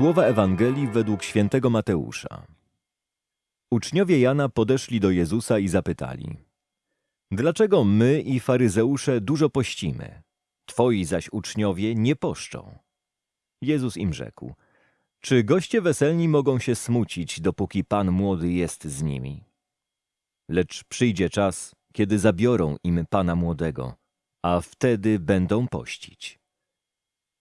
Słowa Ewangelii według świętego Mateusza. Uczniowie Jana podeszli do Jezusa i zapytali: Dlaczego my i faryzeusze dużo pościmy, twoi zaś uczniowie nie poszczą? Jezus im rzekł: Czy goście weselni mogą się smucić, dopóki Pan młody jest z nimi? Lecz przyjdzie czas, kiedy zabiorą im Pana młodego, a wtedy będą pościć.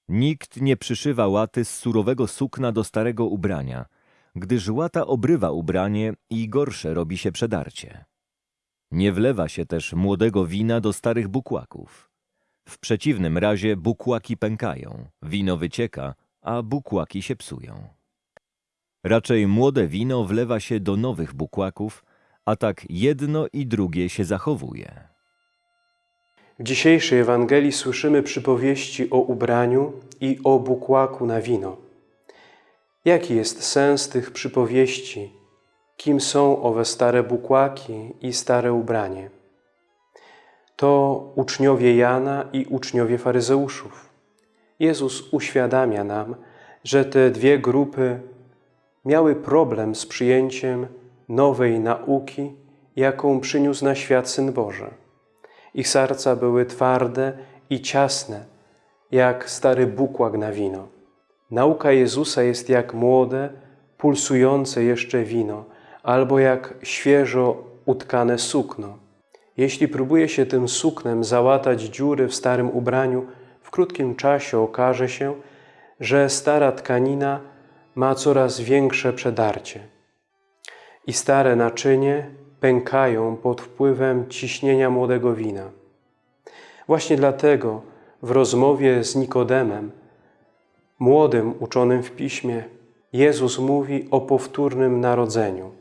Nikt nie przyszywa łaty z surowego sukna do starego ubrania, gdyż łata obrywa ubranie i gorsze robi się przedarcie. Nie wlewa się też młodego wina do starych bukłaków. W przeciwnym razie bukłaki pękają, wino wycieka, a bukłaki się psują. Raczej młode wino wlewa się do nowych bukłaków, a tak jedno i drugie się zachowuje. W dzisiejszej Ewangelii słyszymy przypowieści o ubraniu i o bukłaku na wino. Jaki jest sens tych przypowieści? Kim są owe stare bukłaki i stare ubranie? To uczniowie Jana i uczniowie faryzeuszów. Jezus uświadamia nam, że te dwie grupy miały problem z przyjęciem nowej nauki, jaką przyniósł na świat Syn Boży. Ich serca były twarde i ciasne, jak stary bukłak na wino. Nauka Jezusa jest jak młode, pulsujące jeszcze wino, albo jak świeżo utkane sukno. Jeśli próbuje się tym suknem załatać dziury w starym ubraniu, w krótkim czasie okaże się, że stara tkanina ma coraz większe przedarcie. I stare naczynie pękają pod wpływem ciśnienia młodego wina. Właśnie dlatego w rozmowie z Nikodemem, młodym uczonym w piśmie, Jezus mówi o powtórnym narodzeniu.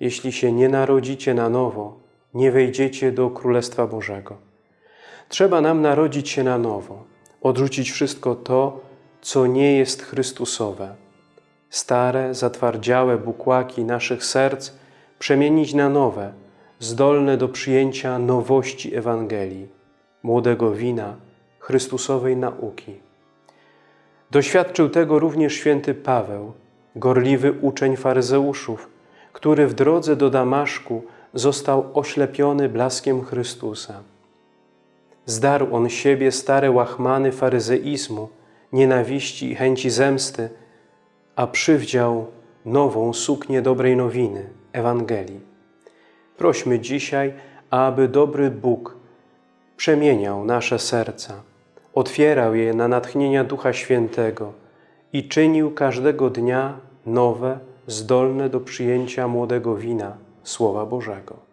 Jeśli się nie narodzicie na nowo, nie wejdziecie do Królestwa Bożego. Trzeba nam narodzić się na nowo, odrzucić wszystko to, co nie jest Chrystusowe. Stare, zatwardziałe bukłaki naszych serc przemienić na nowe, zdolne do przyjęcia nowości Ewangelii, młodego wina, Chrystusowej nauki. Doświadczył tego również święty Paweł, gorliwy uczeń faryzeuszów, który w drodze do Damaszku został oślepiony blaskiem Chrystusa. Zdarł on siebie stare łachmany faryzeizmu, nienawiści i chęci zemsty, a przywdział nową suknię dobrej nowiny, Ewangelii. Prośmy dzisiaj, aby dobry Bóg przemieniał nasze serca, otwierał je na natchnienia Ducha Świętego i czynił każdego dnia nowe, zdolne do przyjęcia młodego wina Słowa Bożego.